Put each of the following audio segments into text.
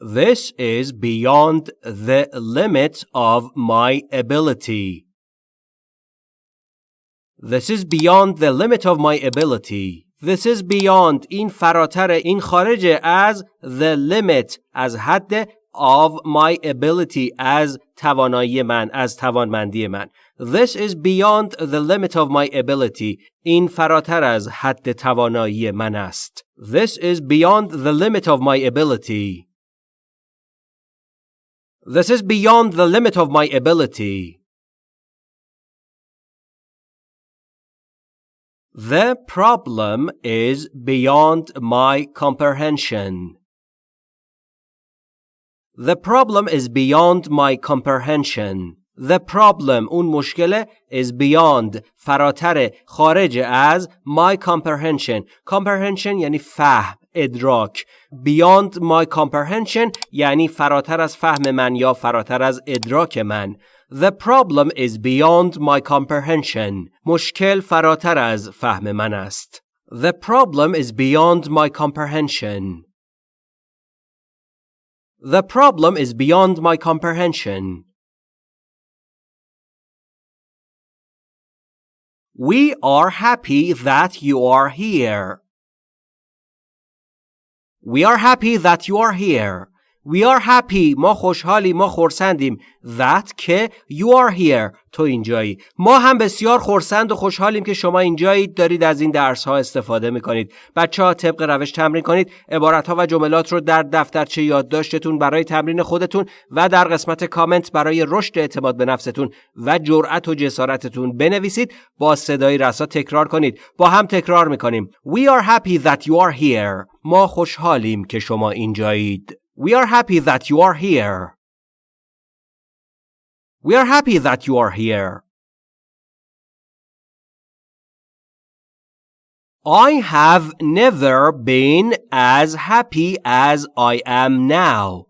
This is beyond the limit of my ability. This is beyond the limit of my ability. This is beyond این فراتر این خارج از the limit از حد of my ability از توانایی من از توانمندی من This is beyond the limit of my ability این فراتر از حد توانایی من است This is beyond the limit of my ability This is beyond the limit of my ability The problem is beyond my comprehension. The problem is beyond my comprehension. The problem اون مشکل is beyond فراتر خارج از my comprehension. Comprehension یعنی فهم ادراک. Beyond my comprehension یعنی فراتر از فهم من یا فراتر از ادراک من. The problem is beyond my comprehension. مشکل فراتر از فهم من است. The problem is beyond my comprehension. The problem is beyond my comprehension. We are happy that you are here. We are happy that you are here. We are happy. ما خوشحالی ما خورسندیم that که you are here. تو اینجایی. ما هم بسیار خورسند و خوشحالیم که شما اینجایید دارید از این درس ها استفاده می کنید بچه ها طبق روش تمرین کنید. عبارت ها و جملات رو در دفترچه یادداشتتون برای تمرین خودتون و در قسمت کامنت برای رشد اعتماد به نفستون و جرأت و جسارتتون بنویسید. با صدای رسا تکرار کنید. با هم تکرار می‌کنیم. We are happy that you are here. ما خوشحالیم که شما اینجایید We are happy that you are here. We are happy that you are here. I have never been as happy as I am now.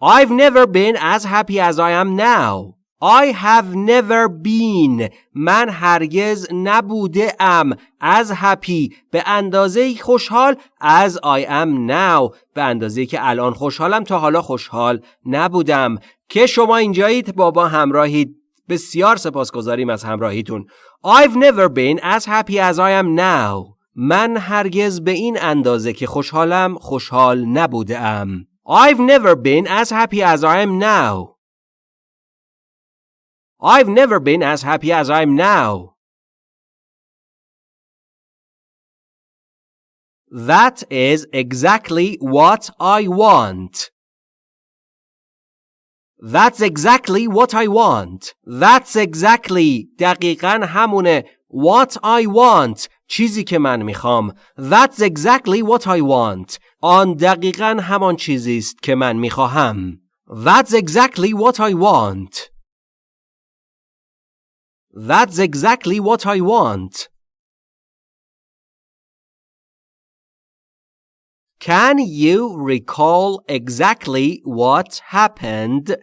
I've never been as happy as I am now. I have never been. من هرگز نبوده ام as happy. به اندازه خوشحال as I am now. به اندازه که الان خوشحالم تا حالا خوشحال نبودم. که شما اینجایید بابا همراهید بسیار سپاسگزاریم از همراهیتون. I've never been as happy as I am now. من هرگز به این اندازه که خوشحالم خوشحال نبوده ام I've never been as happy as I am now. I've never been as happy as I'm now. That is exactly what I want. That's exactly what I want. That's exactly دقیقا همونه what I want چیزی که من میخوام. That's exactly what I want. آن دقیقا همان چیزی است که من میخواهم. That's exactly what I want. that's exactly what I want. Can you recall exactly what happened?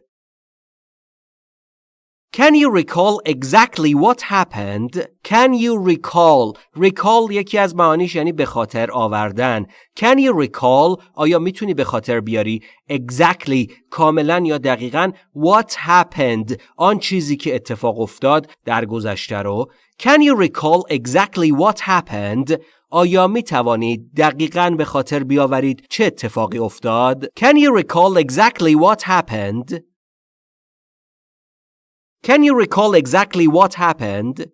Can you recall exactly what happened? Can you recall? Recall یکی از معانیش یعنی به خاطر آوردن. Can you recall? آیا میتونی به خاطر بیاری exactly کاملا یا دقیقا what happened آن چیزی که اتفاق افتاد در گذشته رو Can you recall exactly what happened آیا می توانید دقیقا به خاطر بیاورید چه اتفاقی افتاد Can you recall exactly what happened Can you recall exactly what happened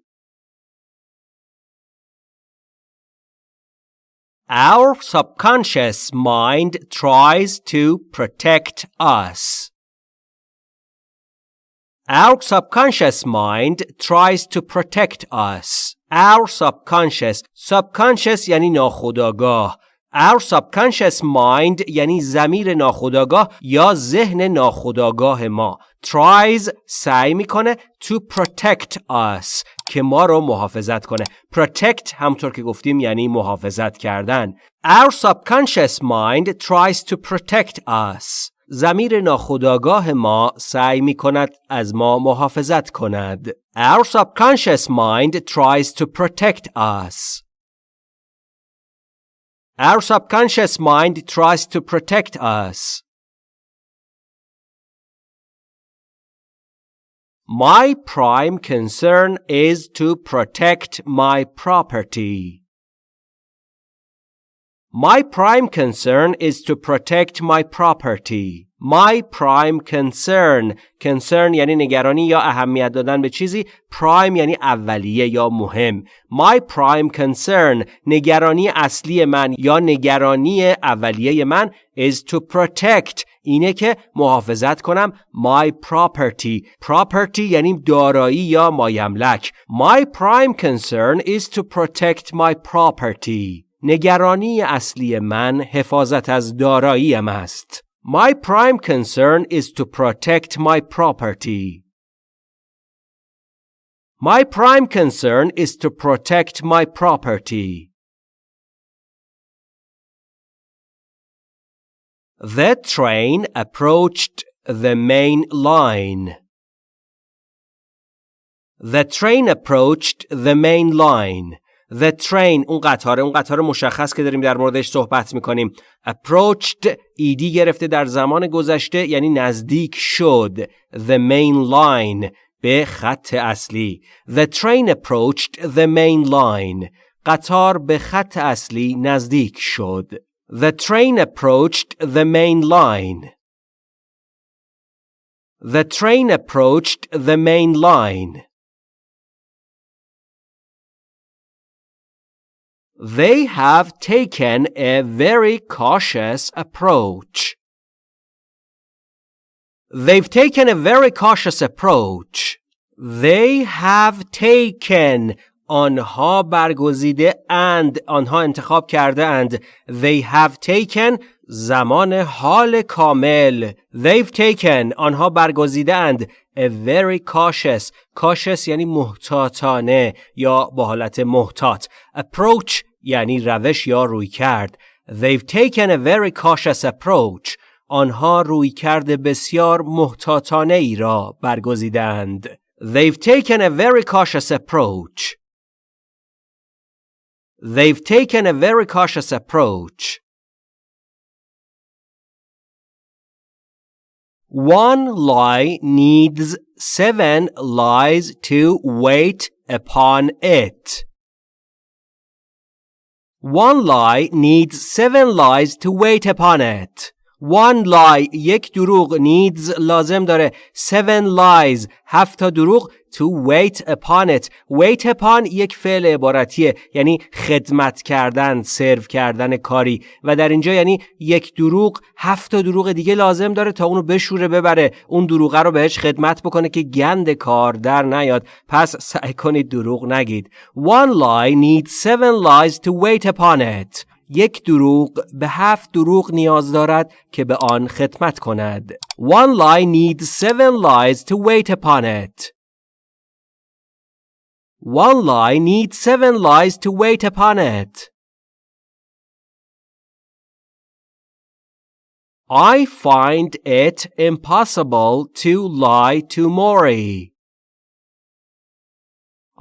Our subconscious mind tries to protect us. Our subconscious mind tries to protect us. Our subconscious subconscious یعنی ناخودآگاه Our subconscious mind یعنی زمیر ناخودآگاه یا ذهن ناخودآگاه ما tries سعی می‌کنه to protect us که ما رو محافظت کنه. Protect همطور که گفتیم یعنی محافظت کردن. Our subconscious mind tries to protect us. زمیر ناخودآگاه ما سعی می کند از ما محافظت کند. Our subconscious mind tries to protect us. Our subconscious mind tries to protect us. My prime concern is to protect my property. My prime concern is to protect my property. My prime concern. Concern یعنی نگرانی یا اهمیت دادن به چیزی. Prime یعنی اولیه یا مهم. My prime concern. نگرانی اصلی من یا نگرانی اولیه من is to protect. اینه که محافظت کنم. My property. Property یعنی دارایی یا مایملک. My prime concern is to protect my property. نگرانی اصلی من حفاظت از داراییم است. My prime concern is to protect my property. My prime concern is to protect my property. The train approached the main line. The train approached the main line. The train اون قطار اون قطار مشخص که داریم در موردش صحبت می‌کنیم approached ایدی گرفته در زمان گذشته یعنی نزدیک شد the main line به خط اصلی The train approached the main line قطار به خط اصلی نزدیک شد The train approached the main line The train approached the main line They have taken a very cautious approach. They've taken a very cautious approach. They have taken آنها برگزیده and آنها انتخاب کرده اند they have taken زمان حال کامل they've taken آنها برگزیده اند a very cautious cautious یعنی محتاطانه یا با حالت محتاط approach یعنی روش یا روی کرد they've taken a very cautious approach آنها روی کرده بسیار محتاطانه ای را برگزیدند they've taken a very cautious approach they've taken a very cautious approach One lie needs seven lies to wait upon it. One lie needs seven lies to wait upon it. One lie یک دروغ needs لازم داره. Seven lies هفت تا دروغ to wait upon it. Wait upon یک فعل عبارتیه یعنی خدمت کردن سرو کردن کاری. و در اینجا یعنی یک دروغ هفت تا دروغ دیگه لازم داره تا اونو بشوره ببره. اون دروغه رو بهش خدمت بکنه که گند کار در نیاد. پس سعی کنید دروغ نگید. One lie needs seven lies to wait upon it. یک دروغ به هفت دروغ نیاز دارد که به آن خدمت کند. One lie needs seven lies to wait upon it. One lie needs seven lies to wait upon it. I find it impossible to lie to Maury.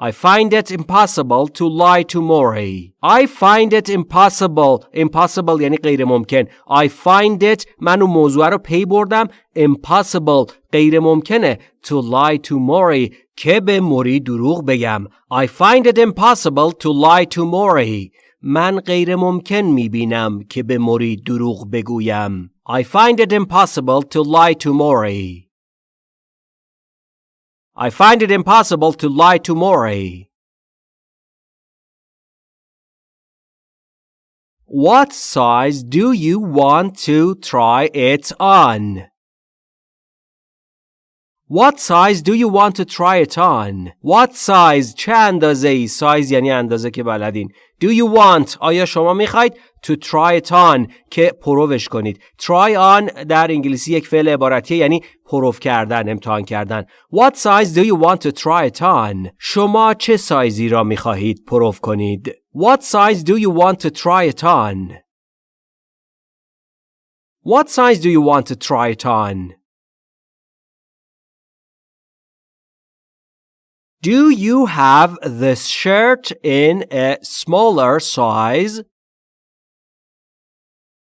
I find it impossible to lie to Maury. I find it impossible. Impossible یعنی غیر ممکن. I find it من اون موضوع رو پی بردم. Impossible غیر ممکنه. To lie to Maury که به موری دروغ بگم. I find it impossible to lie to Maury. من غیر ممکن می بینم که به موری دروغ بگویم. I find it impossible to lie to Maury. I find it impossible to lie to Maury. What size do you want to try it on? What size do you want to try it on? What size چه اندازه ای size یعنی اندازه که بلدین Do you want آیا شما میخواید to try it on که پروش کنید try on در انگلیسی یک فعل عبارتیه یعنی پروف کردن امتحان کردن What size do you want to try it on شما چه سایزی را میخواهید پروف کنید What size do you want to try it on What size do you want to try it on Do you have this shirt in a smaller size?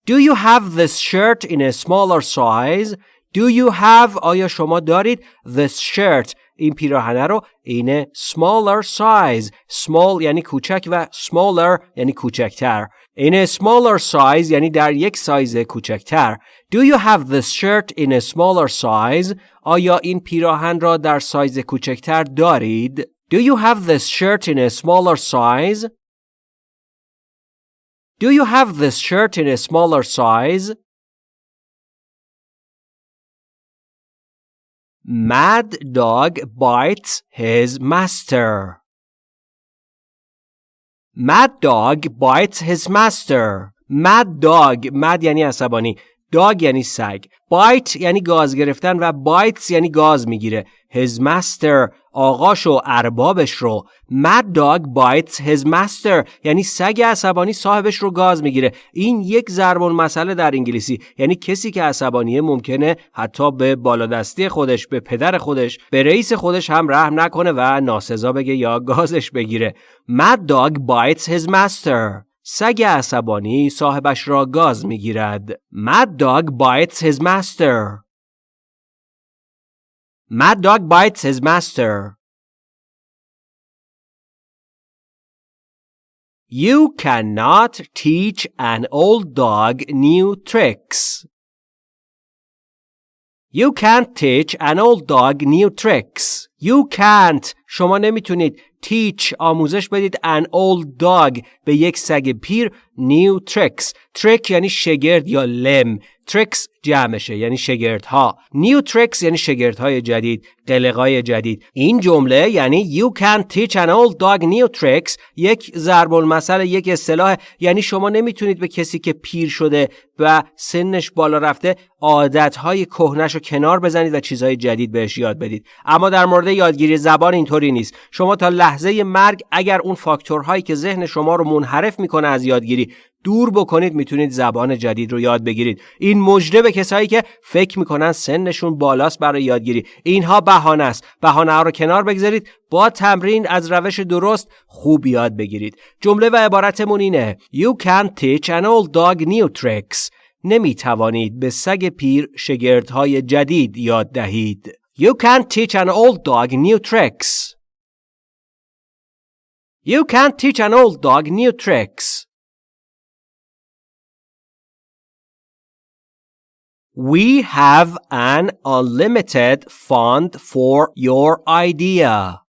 Do you have this shirt in a smaller size? Do you have آیا شما دارید this shirt این پیراهنه رو این smaller size small یعنی کوچک و smaller یعنی کوچکتر in a smaller size یعنی در یک سایز کوچکتر Do you have this shirt in a smaller size آیا این پیراهن را در سایز کوچکتر دارید Do you have this shirt in a smaller size Do you have this shirt in a smaller size Mad dog bites his master. Mad dog bites his master. Mad dog mad یعنی عصبانی dog یعنی سگ bite یعنی گاز گرفتن و bites یعنی گاز می‌گیره his master آقاش و اربابش رو. Mad dog bites his master. یعنی سگ عصبانی صاحبش رو گاز می‌گیره. این یک ضرب مسئله در انگلیسی. یعنی کسی که عصبانیه ممکنه حتی به بالادستی خودش به پدر خودش به رئیس خودش هم رحم نکنه و ناسزا بگه یا گازش بگیره. Mad dog bites his master. سگ عصبانی صاحبش را گاز می‌گیرد. Mad dog bites his master. Mad dog bites his master. You cannot teach an old dog new tricks. You can't teach an old dog new tricks. You can't. شما نمیتونید teach آموزش بدید an old dog به یک سگ پیر new tricks. trick یعنی شگرد یا لم. tricks جمعشه یعنی شگردها. New tricks یعنی شگردهای جدید قلقای جدید. این جمله یعنی you can teach an old dog new tricks. یک ضرب المثل یک اصطلاح. یعنی شما نمی‌تونید به کسی که پیر شده و سنش بالا رفته عادتهای کهنش رو کنار بزنید و چیزهای جدید بهش یاد بدید. اما در مورد یادگیری زبان اینطوری نیست. شما تا لحظه مرگ اگر اون فاکتورهایی که ذهن شما رو منحرف می‌کنه از یادگیری دور بکنید می‌تونید زبان جدید رو یاد بگیرید. این مجده به کسایی که فکر می‌کنن سنشون بالاست برای یادگیری. اینها بهانه است. بهانه ها رو کنار بگذارید با تمرین از روش درست خوب یاد بگیرید. جمله و عبارتمون اینه You can teach an old dog new tricks. نمی توانید به سگ پیر شگردهای جدید یاد دهید. You can teach an old dog new tricks. You can't teach an old dog new tricks. We have an unlimited fund for your idea.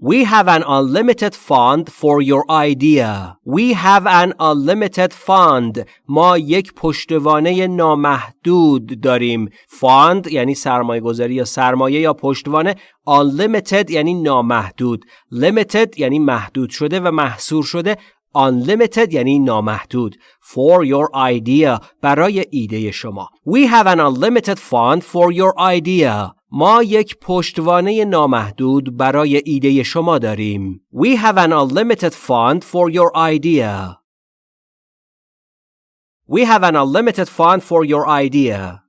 We have an unlimited fund for your idea. We have an unlimited fund. ما یک پشتوانه نامحدود داریم. fund یعنی سرمایه گذاری یا سرمایه یا پشتوانه. unlimited یعنی نامحدود. limited یعنی محدود شده و محصور شده. unlimited یعنی نامحدود for your idea برای ایده شما We have an unlimited fund for your idea ما یک پشتوانه نامحدود برای ایده شما داریم We have an unlimited fund for your idea We have an unlimited fund for your idea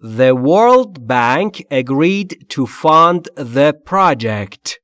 The World Bank agreed to fund the project.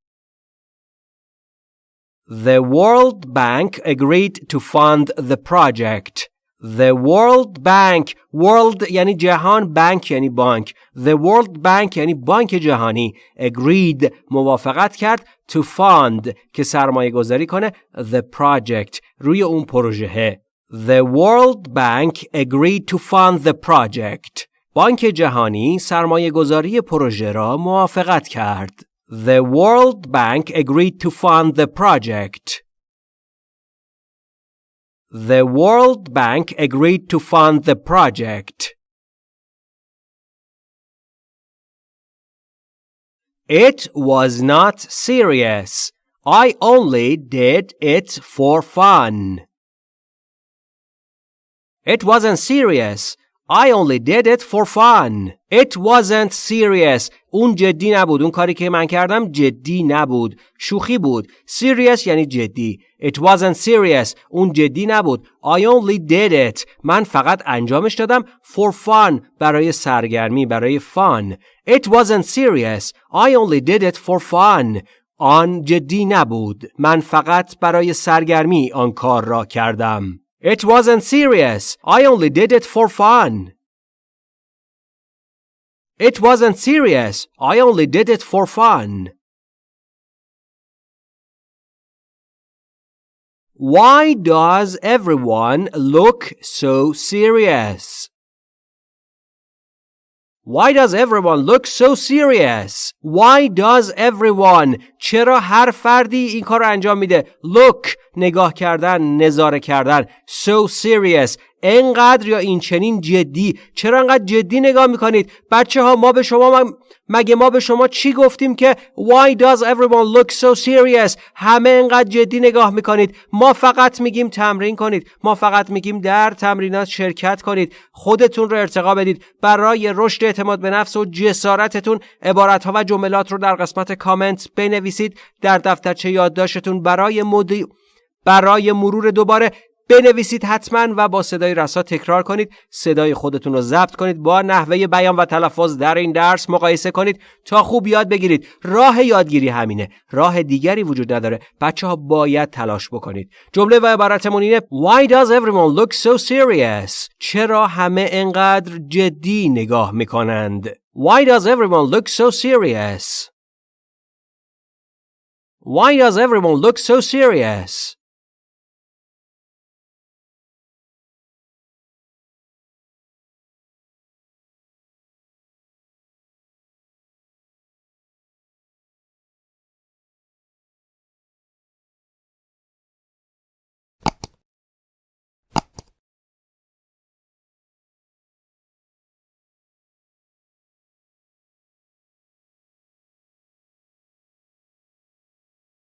The World Bank agreed to fund the project. The World Bank World یعنی جهان بانک یعنی بانک The World Bank یعنی بانک جهانی agreed موافقت کرد to fund که سرمایه گذاری کنه the project روی اون پروژه The World Bank agreed to fund the project بانک جهانی سرمایه گذاری پروژه را موافقت کرد the World Bank agreed to fund the project. The World Bank agreed to fund the project. It was not serious. I only did it for fun. It wasn't serious. I only did it for fun. It wasn't serious. اون جدی نبود. اون کاری که من کردم جدی نبود. شوخی بود. Serious یعنی جدی. It wasn't serious. اون جدی نبود. I only did it. من فقط انجامش دادم for fun. برای سرگرمی. برای fun. It wasn't serious. I only did it for fun. آن جدی نبود. من فقط برای سرگرمی آن کار را کردم. It wasn't serious. I only did it for fun. It wasn't serious. I only did it for fun. Why does everyone look so serious? Why does everyone look so serious? Why does everyone چرا هر فردی این کار رو انجام میده look نگاه کردن نظاره کردن so serious انقدر یا این چنین جدی؟ چرا انقدر جدی نگاه می‌کنید؟ بچه ها ما به شما مگه ما به شما چی گفتیم که why does everyone look so serious همه انقدر جدی نگاه می‌کنید. ما فقط میگیم تمرین کنید. ما فقط میگیم در تمرینات شرکت کنید. خودتون رو ارتقا بدید. برای رشد اعتماد به نفس و جسارتتون عبارت ها و جملات رو در قسمت کامنت بنویسید. در دفترچه یادداشتتون برای مدی... برای مرور دوباره بنویسید حتما و با صدای رسا تکرار کنید. صدای خودتون رو ضبط کنید. با نحوه بیان و تلفظ در این درس مقایسه کنید تا خوب یاد بگیرید. راه یادگیری همینه. راه دیگری وجود نداره. بچه ها باید تلاش بکنید. جمله و عبارتمون اینه Why does everyone look so serious? چرا همه انقدر جدی نگاه می‌کنند؟ Why does everyone look so serious? Why does everyone look so serious?